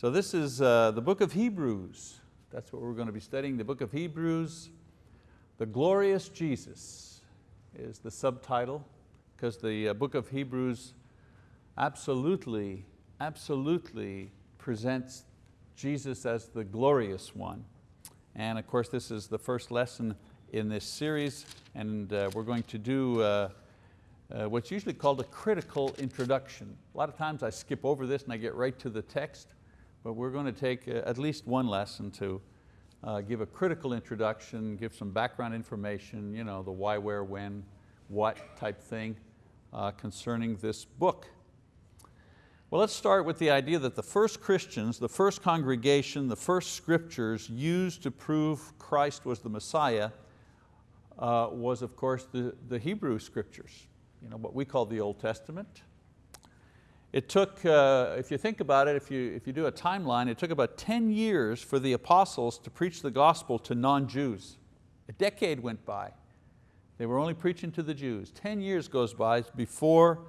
So this is uh, the book of Hebrews. That's what we're going to be studying, the book of Hebrews. The Glorious Jesus is the subtitle because the uh, book of Hebrews absolutely, absolutely presents Jesus as the glorious one. And of course this is the first lesson in this series and uh, we're going to do uh, uh, what's usually called a critical introduction. A lot of times I skip over this and I get right to the text, but we're going to take uh, at least one lesson to uh, give a critical introduction, give some background information, you know, the why, where, when, what type thing uh, concerning this book. Well, let's start with the idea that the first Christians, the first congregation, the first scriptures used to prove Christ was the Messiah uh, was of course the, the Hebrew scriptures, you know, what we call the Old Testament. It took, uh, if you think about it, if you, if you do a timeline, it took about 10 years for the apostles to preach the gospel to non-Jews. A decade went by. They were only preaching to the Jews. 10 years goes by before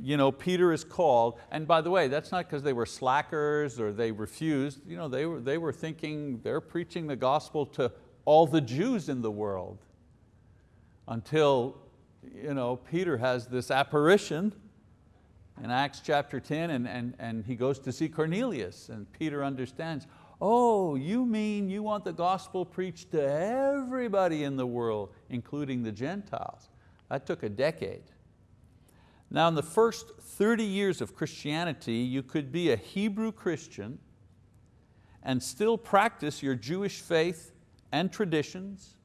you know, Peter is called, and by the way, that's not because they were slackers or they refused, you know, they, were, they were thinking they're preaching the gospel to all the Jews in the world until you know, Peter has this apparition in Acts chapter 10 and, and, and he goes to see Cornelius and Peter understands, oh, you mean you want the gospel preached to everybody in the world, including the Gentiles. That took a decade. Now in the first 30 years of Christianity, you could be a Hebrew Christian and still practice your Jewish faith and traditions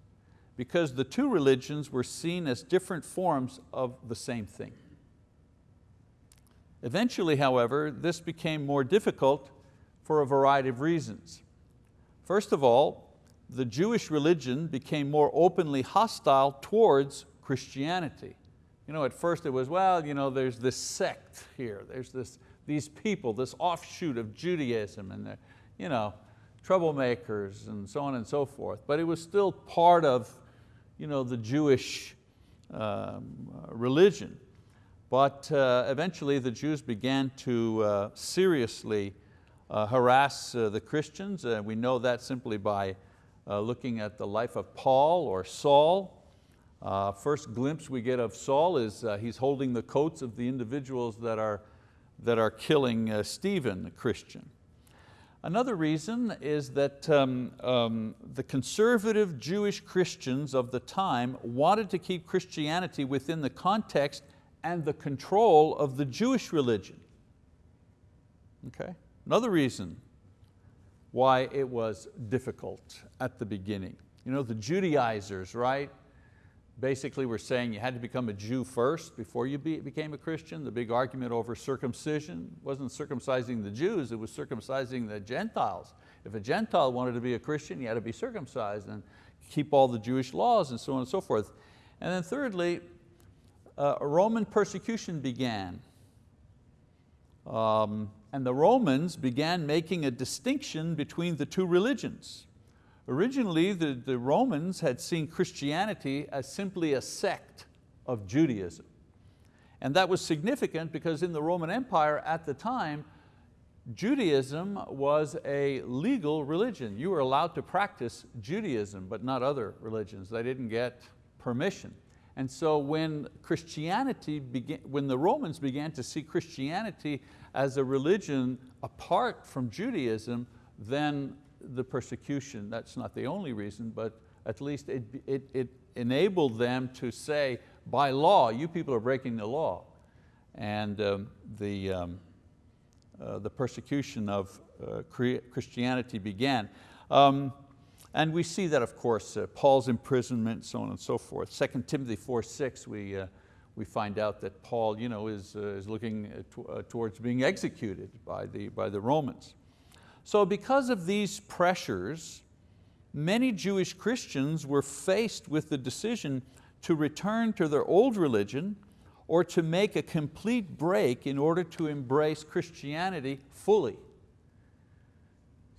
because the two religions were seen as different forms of the same thing. Eventually, however, this became more difficult for a variety of reasons. First of all, the Jewish religion became more openly hostile towards Christianity. You know, at first it was, well, you know, there's this sect here, there's this, these people, this offshoot of Judaism, and they're you know, troublemakers and so on and so forth. But it was still part of you know, the Jewish um, religion. But uh, eventually the Jews began to uh, seriously uh, harass uh, the Christians. Uh, we know that simply by uh, looking at the life of Paul or Saul. first glimpse we get of Saul is he's holding the coats of the individuals that are, that are killing Stephen, the Christian. Another reason is that um, um, the conservative Jewish Christians of the time wanted to keep Christianity within the context and the control of the Jewish religion. Okay? Another reason why it was difficult at the beginning. You know, the Judaizers, right? basically were saying you had to become a Jew first before you be, became a Christian. The big argument over circumcision wasn't circumcising the Jews, it was circumcising the Gentiles. If a Gentile wanted to be a Christian, he had to be circumcised and keep all the Jewish laws and so on and so forth. And then thirdly, uh, Roman persecution began. Um, and the Romans began making a distinction between the two religions. Originally, the, the Romans had seen Christianity as simply a sect of Judaism. And that was significant because in the Roman Empire at the time, Judaism was a legal religion. You were allowed to practice Judaism, but not other religions. They didn't get permission. And so when Christianity began, when the Romans began to see Christianity as a religion apart from Judaism, then the persecution, that's not the only reason, but at least it, it, it enabled them to say, by law, you people are breaking the law. And um, the, um, uh, the persecution of uh, Christianity began. Um, and we see that, of course, uh, Paul's imprisonment, so on and so forth. 2 Timothy 4, 6, we, uh, we find out that Paul you know, is, uh, is looking uh, towards being executed by the, by the Romans. So because of these pressures, many Jewish Christians were faced with the decision to return to their old religion or to make a complete break in order to embrace Christianity fully.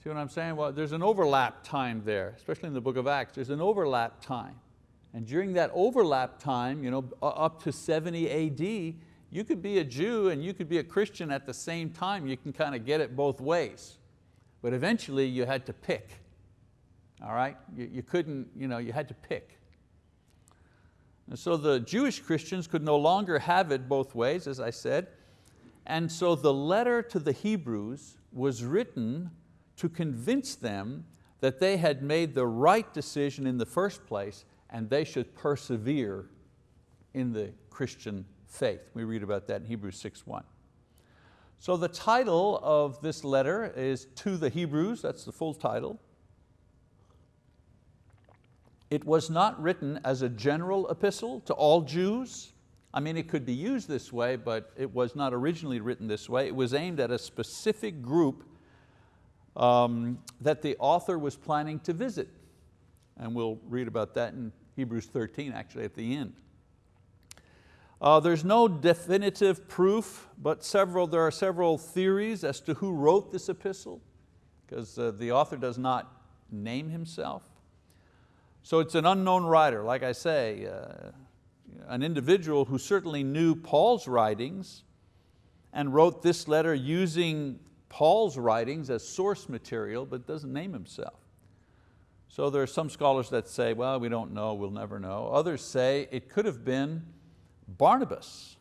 See what I'm saying? Well, there's an overlap time there, especially in the book of Acts, there's an overlap time. And during that overlap time, you know, up to 70 AD, you could be a Jew and you could be a Christian at the same time. You can kind of get it both ways. But eventually you had to pick. All right? You, you couldn't, you know, you had to pick. And so the Jewish Christians could no longer have it both ways, as I said. And so the letter to the Hebrews was written to convince them that they had made the right decision in the first place and they should persevere in the Christian faith. We read about that in Hebrews 6.1. So the title of this letter is To the Hebrews, that's the full title. It was not written as a general epistle to all Jews. I mean, it could be used this way, but it was not originally written this way. It was aimed at a specific group um, that the author was planning to visit. And we'll read about that in Hebrews 13, actually at the end. Uh, there's no definitive proof, but several, there are several theories as to who wrote this epistle, because uh, the author does not name himself. So it's an unknown writer, like I say, uh, an individual who certainly knew Paul's writings and wrote this letter using Paul's writings as source material, but doesn't name himself. So there are some scholars that say, well, we don't know, we'll never know. Others say it could have been Barnabas.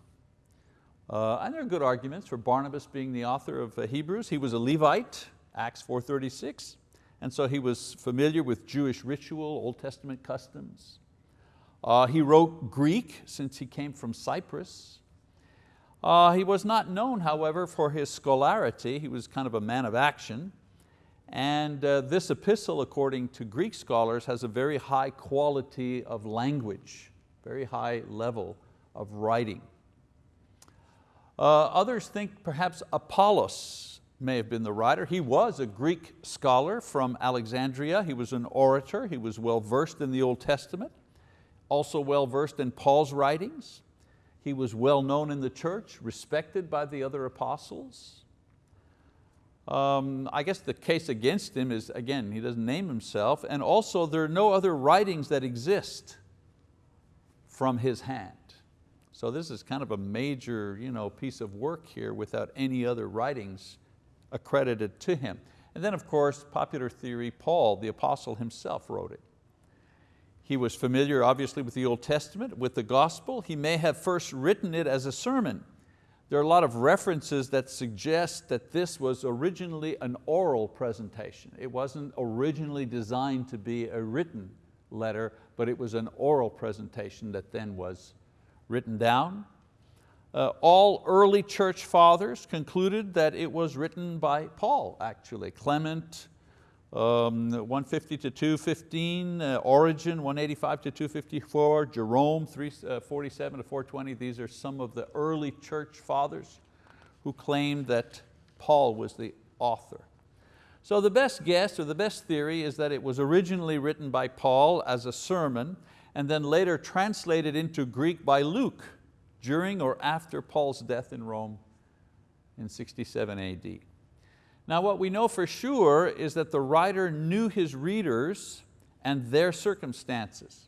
Uh, and there are good arguments for Barnabas being the author of uh, Hebrews. He was a Levite, Acts 4.36, and so he was familiar with Jewish ritual, Old Testament customs. Uh, he wrote Greek since he came from Cyprus. Uh, he was not known, however, for his scholarity. He was kind of a man of action. And uh, this epistle, according to Greek scholars, has a very high quality of language, very high level of writing. Uh, others think perhaps Apollos may have been the writer. He was a Greek scholar from Alexandria. He was an orator. He was well versed in the Old Testament, also well versed in Paul's writings. He was well known in the church, respected by the other apostles. Um, I guess the case against him is, again, he doesn't name himself, and also there are no other writings that exist from his hand. So this is kind of a major you know, piece of work here without any other writings accredited to him. And then of course, popular theory, Paul, the apostle himself wrote it. He was familiar obviously with the Old Testament, with the gospel. He may have first written it as a sermon. There are a lot of references that suggest that this was originally an oral presentation. It wasn't originally designed to be a written letter, but it was an oral presentation that then was written down. Uh, all early church fathers concluded that it was written by Paul, actually. Clement, um, 150 to 215, uh, Origen 185 to 254, Jerome 347 uh, to 420. These are some of the early church fathers who claimed that Paul was the author. So the best guess or the best theory is that it was originally written by Paul as a sermon and then later translated into Greek by Luke during or after Paul's death in Rome in 67 AD. Now what we know for sure is that the writer knew his readers and their circumstances.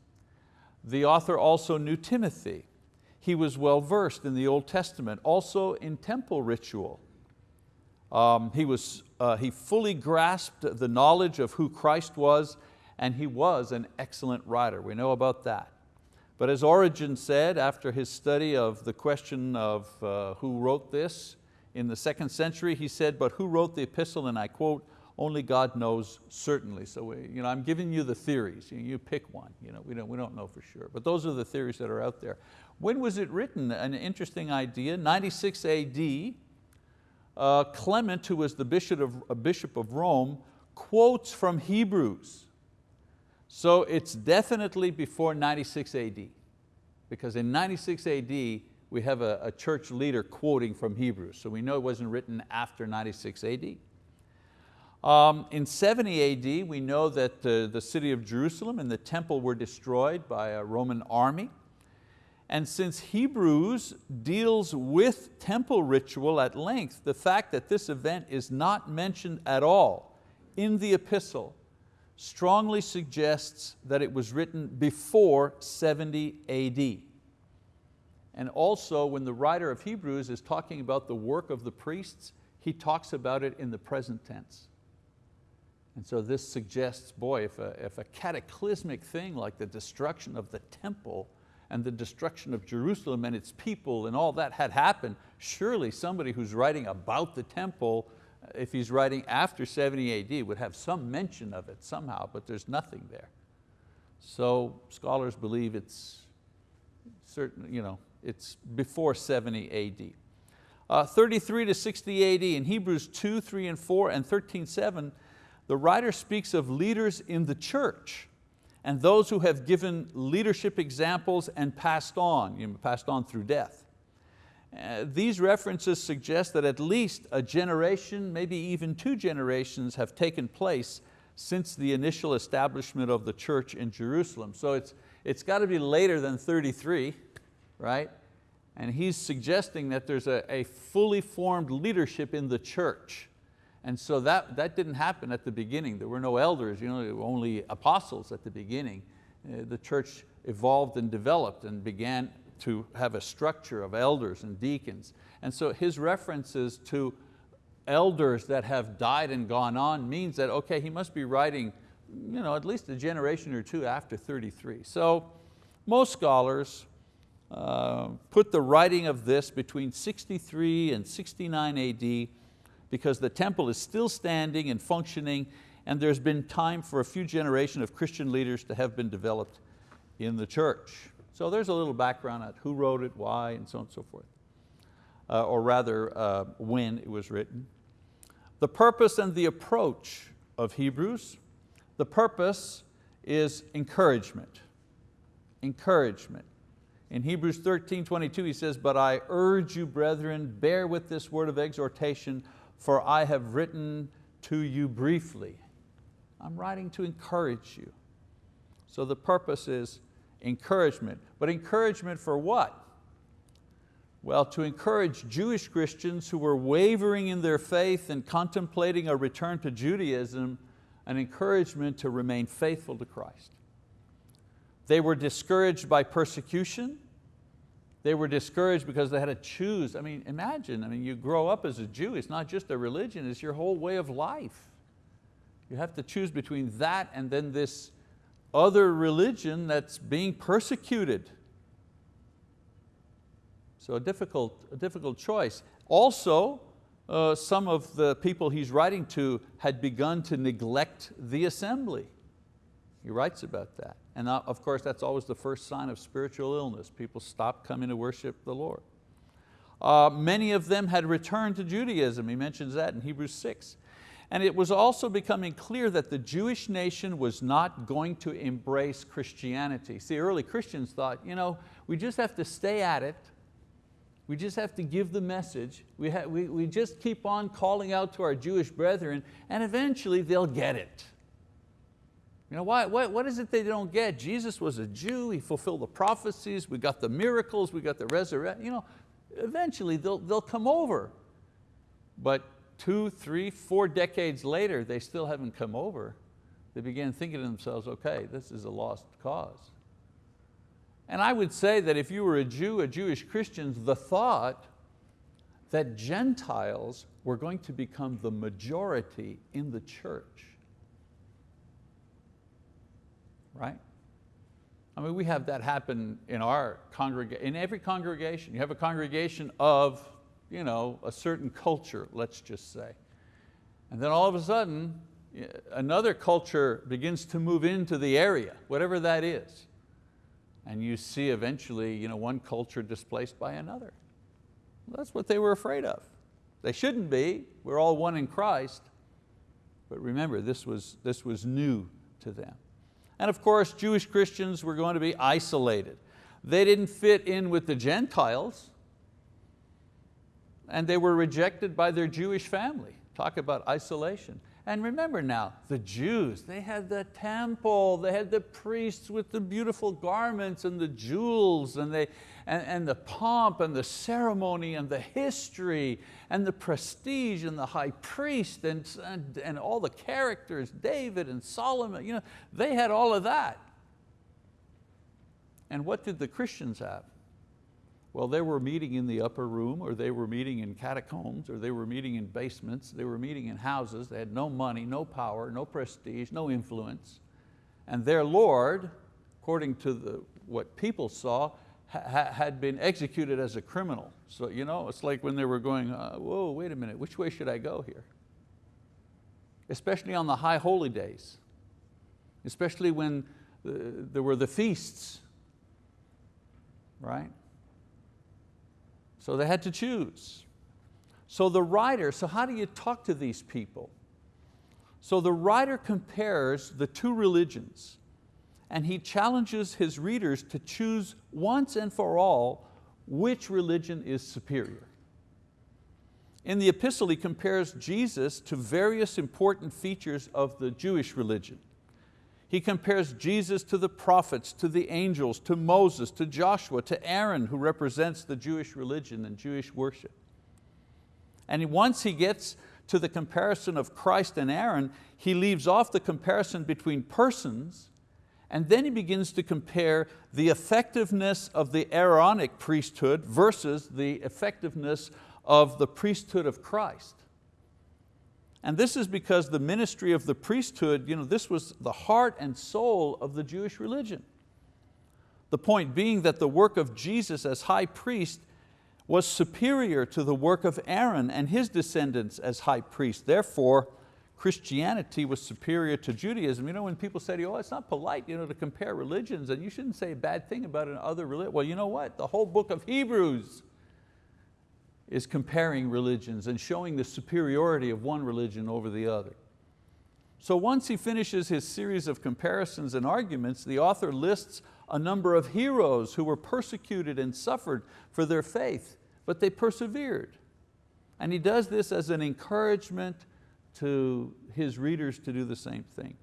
The author also knew Timothy. He was well versed in the Old Testament, also in temple ritual. Um, he, was, uh, he fully grasped the knowledge of who Christ was and he was an excellent writer. We know about that. But as Origen said after his study of the question of uh, who wrote this, in the second century, he said, but who wrote the epistle? And I quote, only God knows certainly. So we, you know, I'm giving you the theories, you, you pick one. You know, we, don't, we don't know for sure, but those are the theories that are out there. When was it written? An interesting idea, 96 AD, uh, Clement, who was the bishop of, a bishop of Rome, quotes from Hebrews. So it's definitely before 96 AD, because in 96 AD, we have a, a, church leader quoting from Hebrews, so we know it wasn't written after 96 AD. Um, in 70 AD, we know that uh, the city of Jerusalem and the temple were destroyed by a Roman army. And since Hebrews deals with temple ritual at length, the fact that this event is not mentioned at all in the epistle strongly suggests that it was written before 70 AD. And also when the writer of Hebrews is talking about the work of the priests, he talks about it in the present tense. And so this suggests, boy, if a, if a cataclysmic thing like the destruction of the temple and the destruction of Jerusalem and its people and all that had happened, surely somebody who's writing about the temple, uh, if he's writing after 70 AD, would have some mention of it somehow, but there's nothing there. So scholars believe it's certain, you know, it's before 70 AD. Uh, 33 to 60 AD in Hebrews 2, 3 and 4 and 13, 7, the writer speaks of leaders in the church and those who have given leadership examples and passed on, you know, passed on through death. Uh, these references suggest that at least a generation, maybe even two generations have taken place since the initial establishment of the church in Jerusalem. So it's, it's got to be later than 33, right? And he's suggesting that there's a, a fully formed leadership in the church. And so that, that didn't happen at the beginning. There were no elders, you know, only apostles at the beginning. Uh, the church evolved and developed and began to have a structure of elders and deacons. And so his references to elders that have died and gone on means that, okay, he must be writing you know, at least a generation or two after 33. So most scholars uh, put the writing of this between 63 and 69 AD because the temple is still standing and functioning and there's been time for a few generations of Christian leaders to have been developed in the church. So there's a little background on who wrote it, why, and so on and so forth. Uh, or rather, uh, when it was written. The purpose and the approach of Hebrews. The purpose is encouragement. Encouragement. In Hebrews 13, 22 he says, but I urge you brethren, bear with this word of exhortation, for I have written to you briefly. I'm writing to encourage you. So the purpose is encouragement. But encouragement for what? Well, to encourage Jewish Christians who were wavering in their faith and contemplating a return to Judaism, an encouragement to remain faithful to Christ. They were discouraged by persecution, they were discouraged because they had to choose. I mean, imagine, I mean, you grow up as a Jew, it's not just a religion, it's your whole way of life. You have to choose between that and then this other religion that's being persecuted. So a difficult, a difficult choice. Also, uh, some of the people he's writing to had begun to neglect the assembly. He writes about that. And of course, that's always the first sign of spiritual illness. People stop coming to worship the Lord. Uh, many of them had returned to Judaism. He mentions that in Hebrews 6. And it was also becoming clear that the Jewish nation was not going to embrace Christianity. See, early Christians thought, you know, we just have to stay at it. We just have to give the message. We, we, we just keep on calling out to our Jewish brethren and eventually they'll get it. You know, why, what, is it they don't get? Jesus was a Jew, He fulfilled the prophecies, we got the miracles, we got the resurrection. You know, eventually they'll, they'll come over. But two, three, four decades later, they still haven't come over. They began thinking to themselves, okay, this is a lost cause. And I would say that if you were a Jew, a Jewish Christian, the thought that Gentiles were going to become the majority in the church right? I mean, we have that happen in our congregation, in every congregation. You have a congregation of you know, a certain culture, let's just say. And then all of a sudden, another culture begins to move into the area, whatever that is. And you see eventually you know, one culture displaced by another. That's what they were afraid of. They shouldn't be, we're all one in Christ. But remember, this was, this was new to them. And of course, Jewish Christians were going to be isolated. They didn't fit in with the Gentiles and they were rejected by their Jewish family. Talk about isolation. And remember now, the Jews, they had the temple, they had the priests with the beautiful garments and the jewels and, they, and, and the pomp and the ceremony and the history and the prestige and the high priest and, and, and all the characters, David and Solomon, you know, they had all of that. And what did the Christians have? Well, they were meeting in the upper room, or they were meeting in catacombs, or they were meeting in basements, they were meeting in houses, they had no money, no power, no prestige, no influence. And their Lord, according to the, what people saw, ha had been executed as a criminal. So you know, it's like when they were going, uh, whoa, wait a minute, which way should I go here? Especially on the high holy days, especially when uh, there were the feasts, right? So they had to choose. So the writer, so how do you talk to these people? So the writer compares the two religions and he challenges his readers to choose once and for all which religion is superior. In the epistle he compares Jesus to various important features of the Jewish religion. He compares Jesus to the prophets, to the angels, to Moses, to Joshua, to Aaron who represents the Jewish religion and Jewish worship. And once he gets to the comparison of Christ and Aaron, he leaves off the comparison between persons and then he begins to compare the effectiveness of the Aaronic priesthood versus the effectiveness of the priesthood of Christ. And this is because the ministry of the priesthood, you know, this was the heart and soul of the Jewish religion. The point being that the work of Jesus as high priest was superior to the work of Aaron and his descendants as high priest. Therefore, Christianity was superior to Judaism. You know, when people say oh, it's not polite you know, to compare religions and you shouldn't say a bad thing about another religion. Well, you know what? The whole book of Hebrews is comparing religions and showing the superiority of one religion over the other. So once he finishes his series of comparisons and arguments, the author lists a number of heroes who were persecuted and suffered for their faith, but they persevered. And he does this as an encouragement to his readers to do the same thing.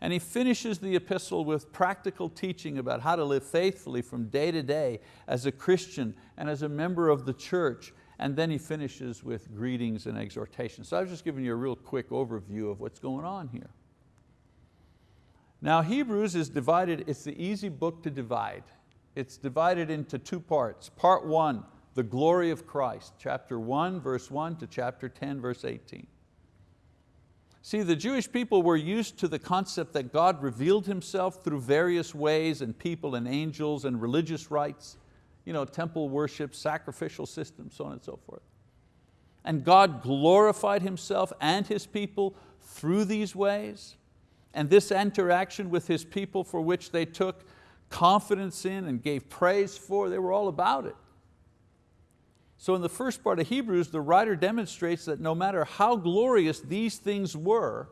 And he finishes the epistle with practical teaching about how to live faithfully from day to day as a Christian and as a member of the church. And then he finishes with greetings and exhortations. So I was just giving you a real quick overview of what's going on here. Now Hebrews is divided, it's the easy book to divide. It's divided into two parts. Part one, the glory of Christ, chapter one, verse one to chapter 10, verse 18. See, the Jewish people were used to the concept that God revealed Himself through various ways and people and angels and religious rites, you know, temple worship, sacrificial systems, so on and so forth. And God glorified Himself and His people through these ways. And this interaction with His people for which they took confidence in and gave praise for, they were all about it. So in the first part of Hebrews, the writer demonstrates that no matter how glorious these things were,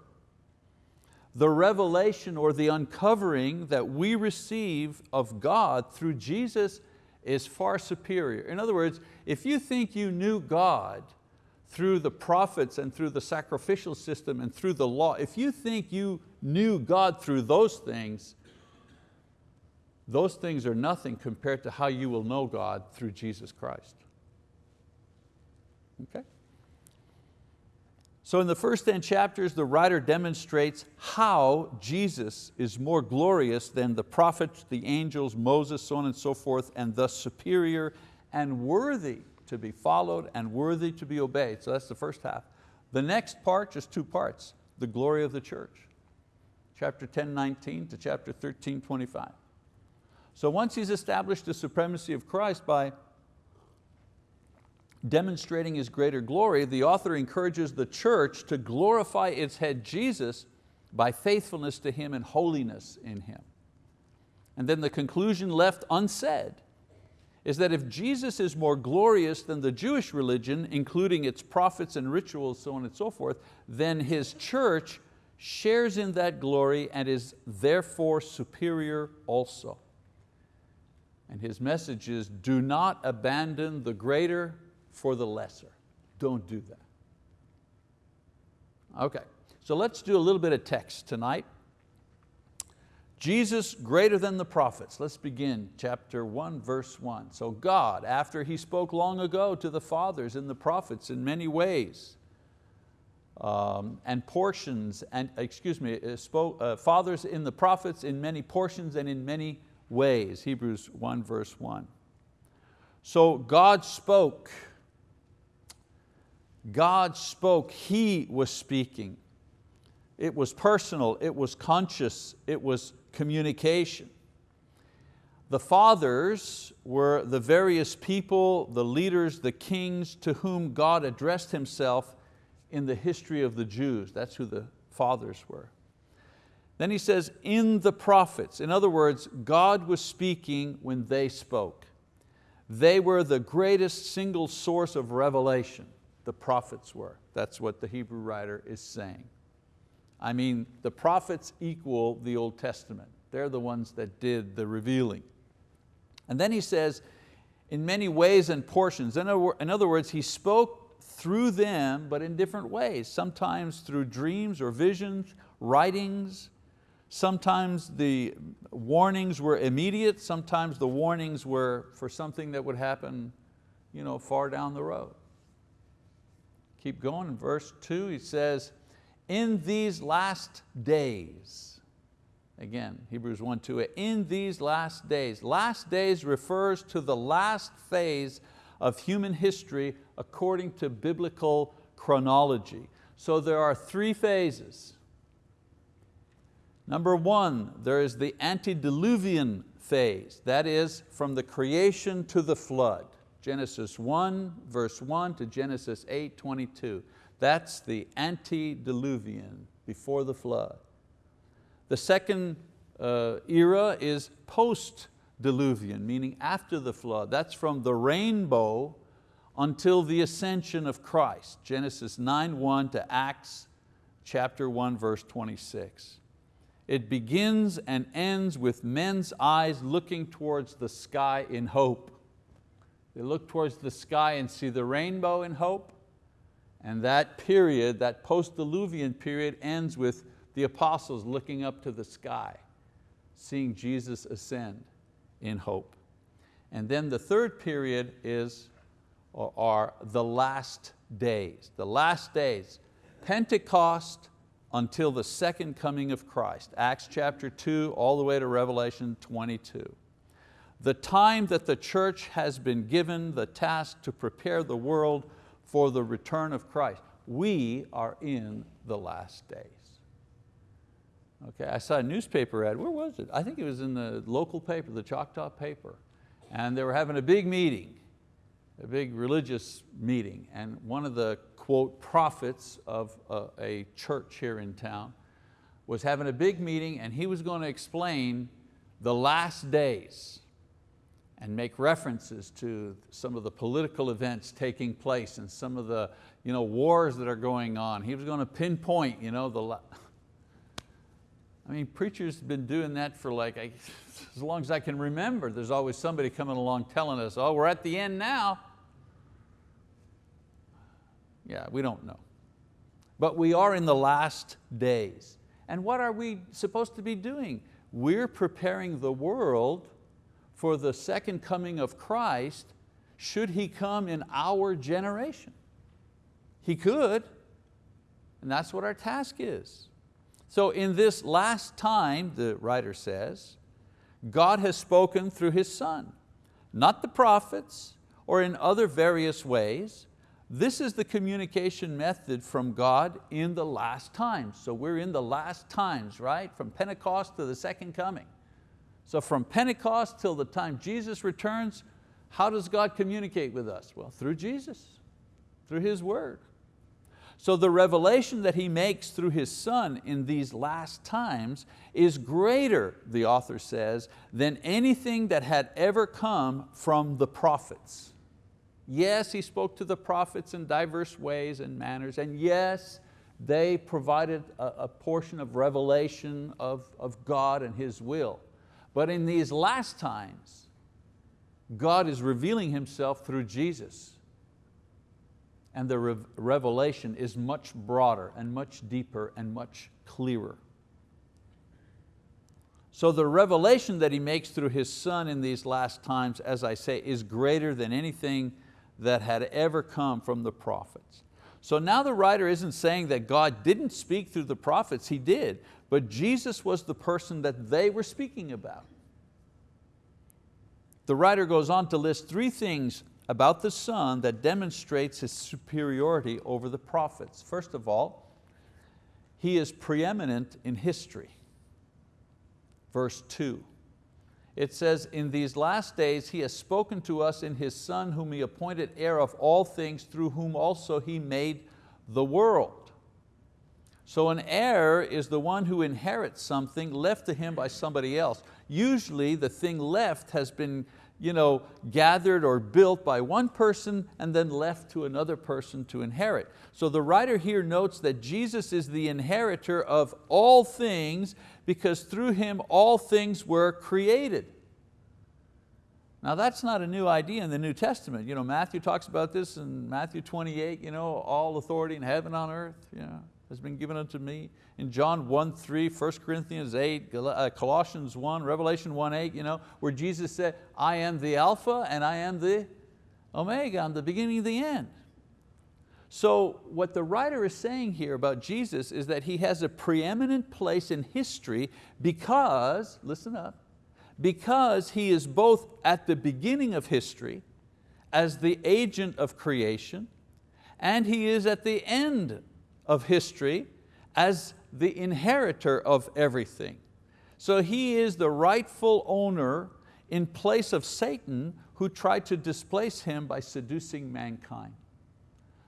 the revelation or the uncovering that we receive of God through Jesus is far superior. In other words, if you think you knew God through the prophets and through the sacrificial system and through the law, if you think you knew God through those things, those things are nothing compared to how you will know God through Jesus Christ. Okay? So in the first 10 chapters, the writer demonstrates how Jesus is more glorious than the prophets, the angels, Moses, so on and so forth, and thus superior and worthy to be followed and worthy to be obeyed. So that's the first half. The next part, just two parts, the glory of the church. Chapter 10, 19 to chapter 13, 25. So once he's established the supremacy of Christ by demonstrating His greater glory, the author encourages the church to glorify its head Jesus by faithfulness to Him and holiness in Him. And then the conclusion left unsaid is that if Jesus is more glorious than the Jewish religion, including its prophets and rituals, so on and so forth, then His church shares in that glory and is therefore superior also. And his message is, do not abandon the greater for the lesser. Don't do that. Okay, so let's do a little bit of text tonight. Jesus greater than the prophets. Let's begin chapter one, verse one. So God, after He spoke long ago to the fathers and the prophets in many ways, um, and portions, and excuse me, uh, spoke, uh, fathers in the prophets in many portions and in many ways, Hebrews 1 verse 1 So God spoke. God spoke, He was speaking. It was personal, it was conscious, it was communication. The fathers were the various people, the leaders, the kings to whom God addressed Himself in the history of the Jews. That's who the fathers were. Then he says, in the prophets. In other words, God was speaking when they spoke. They were the greatest single source of revelation, the prophets were. That's what the Hebrew writer is saying. I mean, the prophets equal the Old Testament. They're the ones that did the revealing. And then he says, in many ways and portions. In other words, he spoke through them, but in different ways, sometimes through dreams or visions, writings. Sometimes the warnings were immediate, sometimes the warnings were for something that would happen you know, far down the road. Keep going in verse two, he says, in these last days, Again, Hebrews 1, 2, in these last days. Last days refers to the last phase of human history according to biblical chronology. So there are three phases. Number one, there is the antediluvian phase, that is from the creation to the flood. Genesis 1, verse 1 to Genesis 8, 22. That's the antediluvian, before the flood. The second uh, era is post-diluvian, meaning after the flood. That's from the rainbow until the ascension of Christ. Genesis 9.1 to Acts chapter 1 verse 26. It begins and ends with men's eyes looking towards the sky in hope. They look towards the sky and see the rainbow in hope, and that period, that post-diluvian period ends with the apostles looking up to the sky, seeing Jesus ascend in hope. And then the third period is, are the last days. The last days, Pentecost until the second coming of Christ. Acts chapter two, all the way to Revelation 22. The time that the church has been given the task to prepare the world for the return of Christ. We are in the last days. Okay, I saw a newspaper ad, where was it? I think it was in the local paper, the Choctaw paper. And they were having a big meeting, a big religious meeting. And one of the, quote, prophets of a, a church here in town was having a big meeting and he was going to explain the last days and make references to some of the political events taking place and some of the you know, wars that are going on. He was going to pinpoint you know, the, I mean, preachers have been doing that for like, as long as I can remember. There's always somebody coming along telling us, oh, we're at the end now. Yeah, we don't know. But we are in the last days. And what are we supposed to be doing? We're preparing the world for the second coming of Christ should He come in our generation. He could, and that's what our task is. So in this last time, the writer says, God has spoken through His Son, not the prophets or in other various ways. This is the communication method from God in the last times. So we're in the last times, right? From Pentecost to the second coming. So from Pentecost till the time Jesus returns, how does God communicate with us? Well, through Jesus, through His word. So the revelation that he makes through his son in these last times is greater, the author says, than anything that had ever come from the prophets. Yes, he spoke to the prophets in diverse ways and manners, and yes, they provided a, a portion of revelation of, of God and His will. But in these last times, God is revealing Himself through Jesus and the re revelation is much broader and much deeper and much clearer. So the revelation that He makes through His Son in these last times, as I say, is greater than anything that had ever come from the prophets. So now the writer isn't saying that God didn't speak through the prophets, He did, but Jesus was the person that they were speaking about. the writer goes on to list three things about the Son that demonstrates His superiority over the prophets. First of all, He is preeminent in history. Verse two, it says, in these last days He has spoken to us in His Son whom He appointed heir of all things through whom also He made the world. So an heir is the one who inherits something left to him by somebody else. Usually the thing left has been you know, gathered or built by one person and then left to another person to inherit. So the writer here notes that Jesus is the inheritor of all things because through Him all things were created. Now that's not a new idea in the New Testament. You know, Matthew talks about this in Matthew 28, you know, all authority in heaven on earth. You know has been given unto me. In John 1, 3, 1 Corinthians 8, uh, Colossians 1, Revelation 1, 8, you know, where Jesus said, I am the Alpha and I am the Omega, I'm the beginning and the end. So what the writer is saying here about Jesus is that He has a preeminent place in history because, listen up, because He is both at the beginning of history as the agent of creation and He is at the end of history as the inheritor of everything. So he is the rightful owner in place of Satan who tried to displace him by seducing mankind.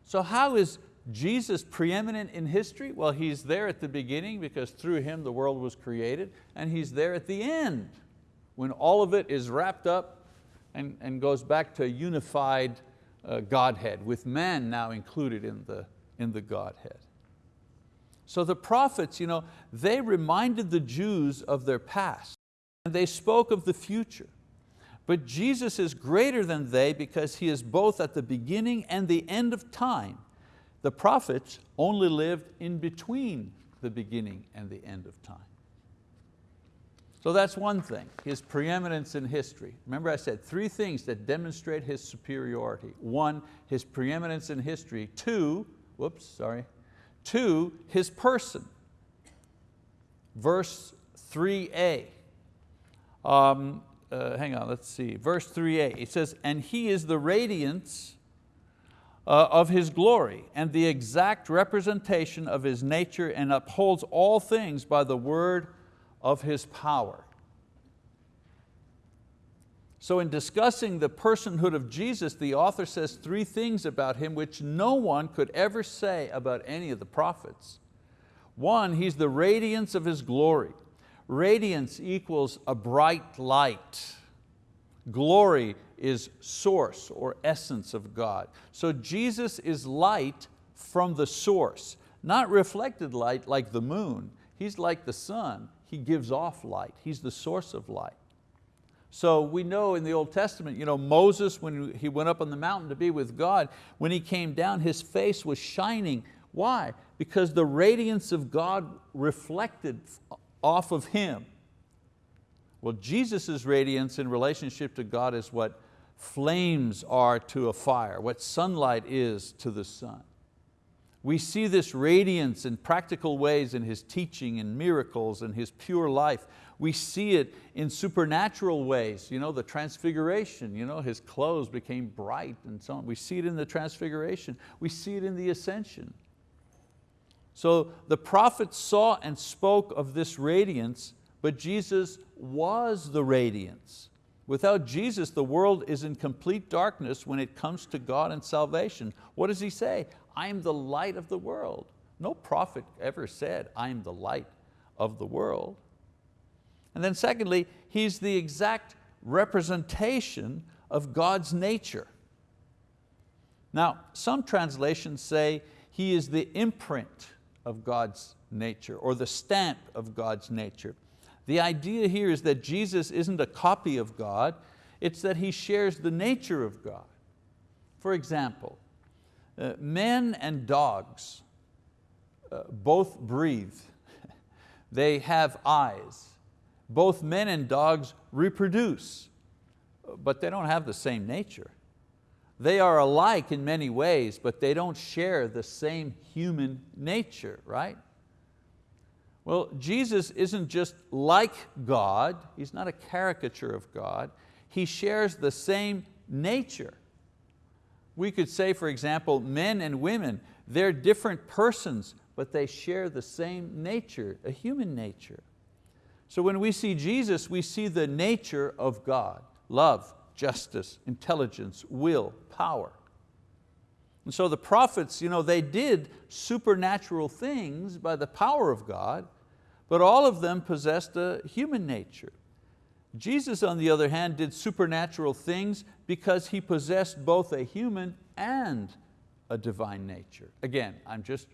So how is Jesus preeminent in history? Well, He's there at the beginning because through Him the world was created, and He's there at the end when all of it is wrapped up and, and goes back to a unified uh, Godhead, with man now included in the, in the Godhead. So the prophets, you know, they reminded the Jews of their past and they spoke of the future. But Jesus is greater than they because He is both at the beginning and the end of time. The prophets only lived in between the beginning and the end of time. So that's one thing, His preeminence in history. Remember I said three things that demonstrate His superiority. One, His preeminence in history. Two, whoops, sorry, to His person. Verse 3a. Um, uh, hang on, let's see, verse 3a, it says, and He is the radiance uh, of His glory and the exact representation of His nature and upholds all things by the word of His power. So in discussing the personhood of Jesus, the author says three things about Him which no one could ever say about any of the prophets. One, He's the radiance of His glory. Radiance equals a bright light. Glory is source or essence of God. So Jesus is light from the source, not reflected light like the moon. He's like the sun, He gives off light. He's the source of light. So we know in the Old Testament, you know, Moses, when he went up on the mountain to be with God, when he came down, his face was shining. Why? Because the radiance of God reflected off of him. Well, Jesus' radiance in relationship to God is what flames are to a fire, what sunlight is to the sun. We see this radiance in practical ways in His teaching and miracles and His pure life. We see it in supernatural ways, you know, the transfiguration, you know, His clothes became bright and so on. We see it in the transfiguration. We see it in the ascension. So the prophets saw and spoke of this radiance, but Jesus was the radiance. Without Jesus, the world is in complete darkness when it comes to God and salvation. What does He say? I am the light of the world. No prophet ever said, I am the light of the world. And then secondly, He's the exact representation of God's nature. Now, some translations say He is the imprint of God's nature or the stamp of God's nature. The idea here is that Jesus isn't a copy of God, it's that He shares the nature of God. For example, uh, men and dogs uh, both breathe. they have eyes. Both men and dogs reproduce, but they don't have the same nature. They are alike in many ways, but they don't share the same human nature, right? Well, Jesus isn't just like God, He's not a caricature of God, he shares the same nature. We could say, for example, men and women, they're different persons, but they share the same nature, a human nature. So when we see Jesus, we see the nature of God, love, justice, intelligence, will, power. And so the prophets, you know, they did supernatural things by the power of God, but all of them possessed a human nature. Jesus, on the other hand, did supernatural things because He possessed both a human and a divine nature. Again, I'm just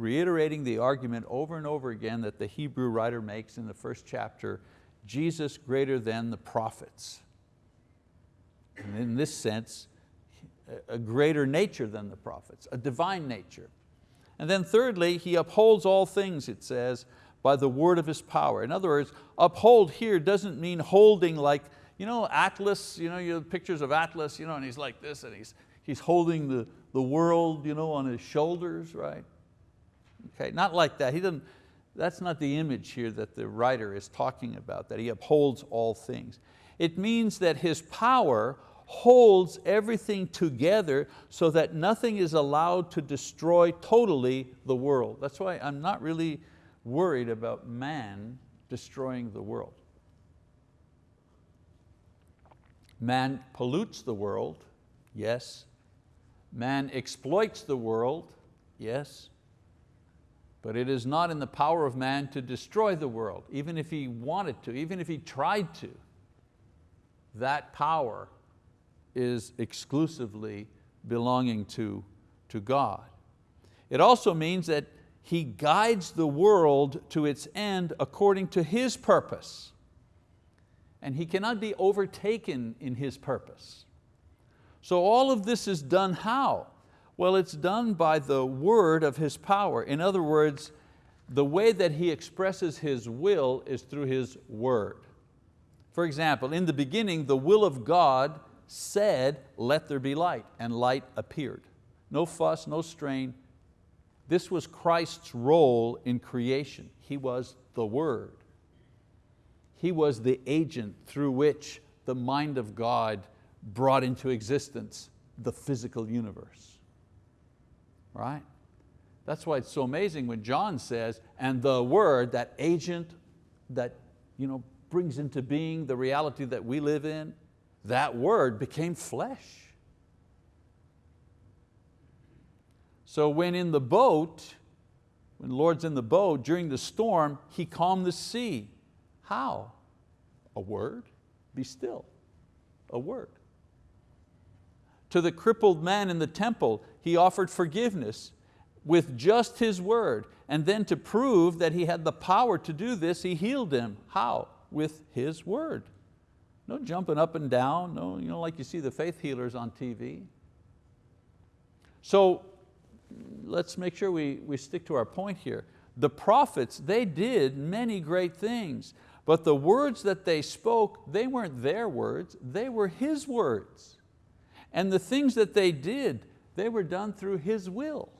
reiterating the argument over and over again that the Hebrew writer makes in the first chapter, Jesus greater than the prophets. And in this sense, a greater nature than the prophets, a divine nature. And then thirdly, he upholds all things, it says, by the word of his power. In other words, uphold here doesn't mean holding like, you know, Atlas, you know, you pictures of Atlas, you know, and he's like this and he's, he's holding the, the world you know, on his shoulders, right? Okay, not like that. He doesn't, that's not the image here that the writer is talking about, that he upholds all things. It means that his power holds everything together so that nothing is allowed to destroy totally the world. That's why I'm not really worried about man destroying the world. Man pollutes the world, yes. Man exploits the world, yes. But it is not in the power of man to destroy the world, even if he wanted to, even if he tried to. That power is exclusively belonging to, to God. It also means that He guides the world to its end according to His purpose. And He cannot be overtaken in His purpose. So all of this is done how? Well, it's done by the word of His power. In other words, the way that He expresses His will is through His word. For example, in the beginning, the will of God said, let there be light, and light appeared. No fuss, no strain. This was Christ's role in creation. He was the Word. He was the agent through which the mind of God brought into existence the physical universe. Right? That's why it's so amazing when John says, and the Word, that agent that you know, brings into being the reality that we live in, that word became flesh. So when in the boat, when the Lord's in the boat during the storm, He calmed the sea. How? A word, be still, a word. To the crippled man in the temple, He offered forgiveness with just His word. And then to prove that He had the power to do this, He healed him. How? With His word. No jumping up and down, no, you know, like you see the faith healers on TV. So let's make sure we, we stick to our point here. The prophets, they did many great things, but the words that they spoke, they weren't their words, they were His words. And the things that they did, they were done through His will.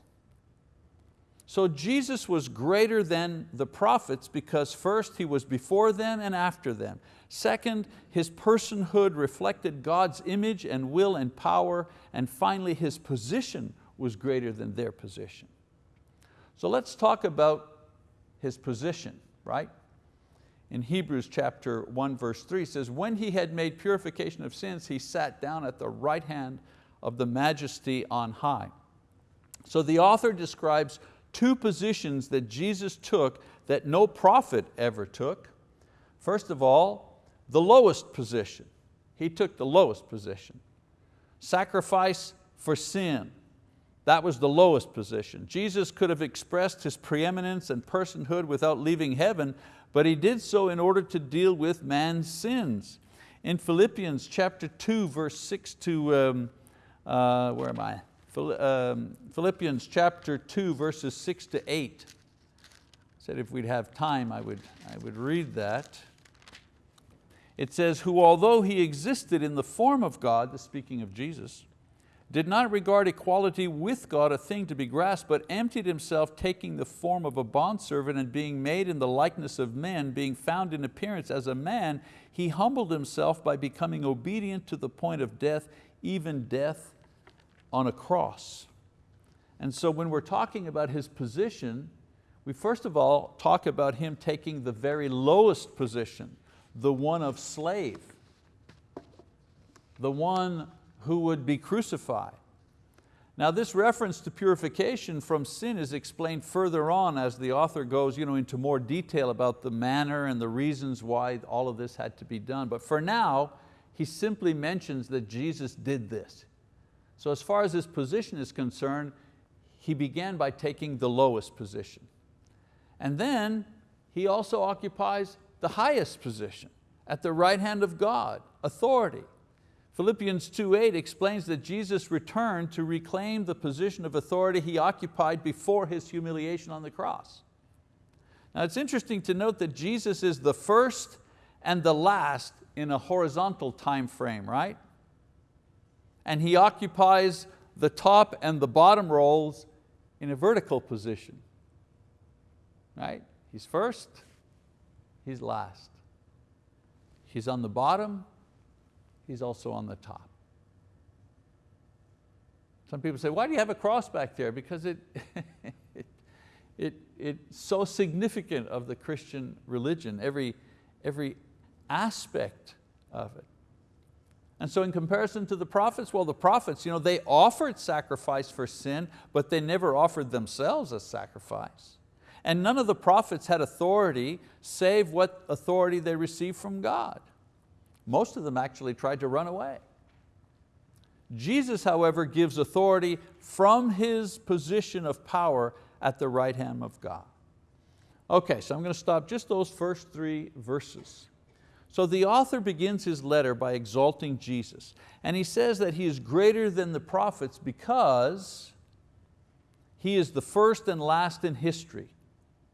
So Jesus was greater than the prophets because first He was before them and after them. Second, his personhood reflected God's image and will and power. And finally, his position was greater than their position. So let's talk about his position, right? In Hebrews chapter 1 verse 3 says, when he had made purification of sins, he sat down at the right hand of the majesty on high. So the author describes two positions that Jesus took that no prophet ever took. First of all, the lowest position. He took the lowest position. Sacrifice for sin, that was the lowest position. Jesus could have expressed His preeminence and personhood without leaving heaven, but He did so in order to deal with man's sins. In Philippians chapter 2, verse 6 to, um, uh, where am I? Um, Philippians chapter 2, verses 6 to 8. I said if we'd have time, I would, I would read that it says, who although he existed in the form of God, the speaking of Jesus, did not regard equality with God a thing to be grasped, but emptied himself, taking the form of a bondservant and being made in the likeness of men, being found in appearance as a man, he humbled himself by becoming obedient to the point of death, even death on a cross. And so when we're talking about his position, we first of all talk about him taking the very lowest position, the one of slave, the one who would be crucified. Now this reference to purification from sin is explained further on as the author goes you know, into more detail about the manner and the reasons why all of this had to be done. But for now, he simply mentions that Jesus did this. So as far as his position is concerned, he began by taking the lowest position. And then he also occupies the highest position at the right hand of God, authority. Philippians 2.8 explains that Jesus returned to reclaim the position of authority he occupied before his humiliation on the cross. Now it's interesting to note that Jesus is the first and the last in a horizontal time frame, right? And He occupies the top and the bottom roles in a vertical position, right? He's first, He's last. He's on the bottom, He's also on the top. Some people say, why do you have a cross back there? Because it, it, it, it's so significant of the Christian religion, every, every aspect of it. And so in comparison to the prophets, well the prophets, you know, they offered sacrifice for sin, but they never offered themselves as sacrifice. And none of the prophets had authority save what authority they received from God. Most of them actually tried to run away. Jesus, however, gives authority from His position of power at the right hand of God. Okay, so I'm going to stop just those first three verses. So the author begins his letter by exalting Jesus, and he says that He is greater than the prophets because He is the first and last in history.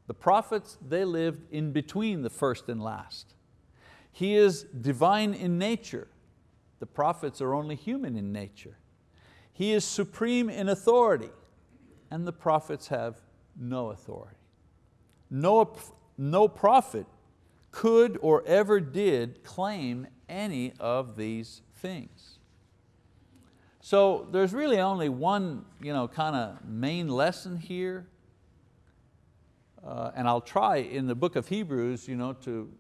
The prophets, they lived in between the first and last. He is divine in nature. The prophets are only human in nature. He is supreme in authority and the prophets have no authority. No, no prophet could or ever did claim any of these things. So there's really only one you know, kind of main lesson here. Uh, and I'll try in the book of Hebrews you know, to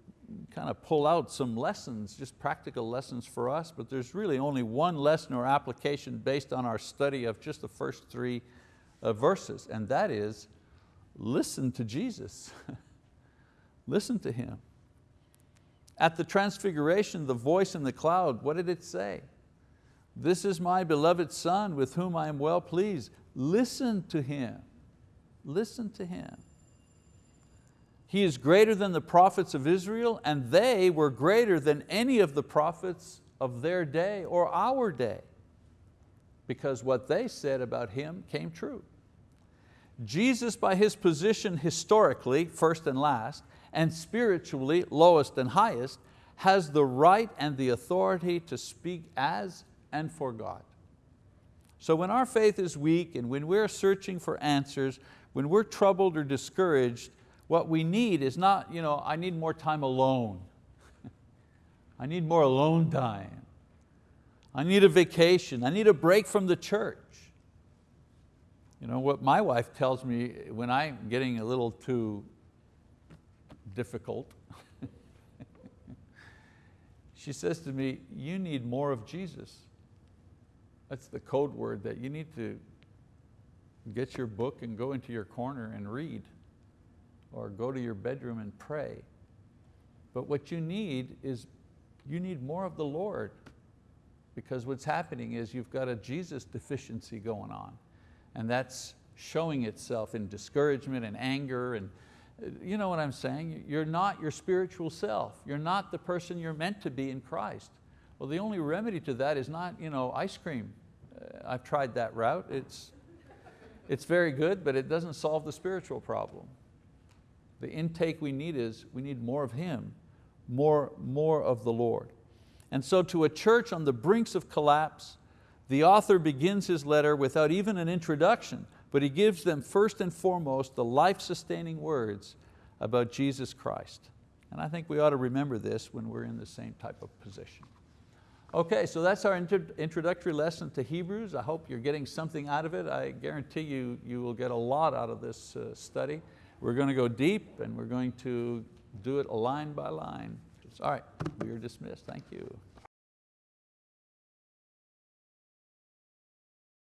kind of pull out some lessons, just practical lessons for us, but there's really only one lesson or application based on our study of just the first three uh, verses, and that is listen to Jesus. listen to Him. At the transfiguration, the voice in the cloud, what did it say? This is my beloved Son with whom I am well pleased. Listen to Him. Listen to Him. He is greater than the prophets of Israel and they were greater than any of the prophets of their day or our day because what they said about Him came true. Jesus by His position historically, first and last, and spiritually, lowest and highest, has the right and the authority to speak as and for God. So when our faith is weak and when we're searching for answers, when we're troubled or discouraged, what we need is not, you know, I need more time alone. I need more alone time. I need a vacation. I need a break from the church. You know, what my wife tells me when I'm getting a little too difficult, she says to me, you need more of Jesus. That's the code word that you need to get your book and go into your corner and read or go to your bedroom and pray. But what you need is, you need more of the Lord because what's happening is you've got a Jesus deficiency going on and that's showing itself in discouragement and anger and you know what I'm saying? You're not your spiritual self. You're not the person you're meant to be in Christ. Well, the only remedy to that is not you know, ice cream. Uh, I've tried that route. It's, it's very good, but it doesn't solve the spiritual problem. The intake we need is, we need more of Him, more, more of the Lord. And so to a church on the brinks of collapse, The author begins his letter without even an introduction, but he gives them first and foremost the life-sustaining words about Jesus Christ. And I think we ought to remember this when we're in the same type of position. Okay, so that's our introductory lesson to Hebrews. I hope you're getting something out of it. I guarantee you, you will get a lot out of this uh, study. We're going to go deep and we're going to do it line by line. All right, we are dismissed, thank you.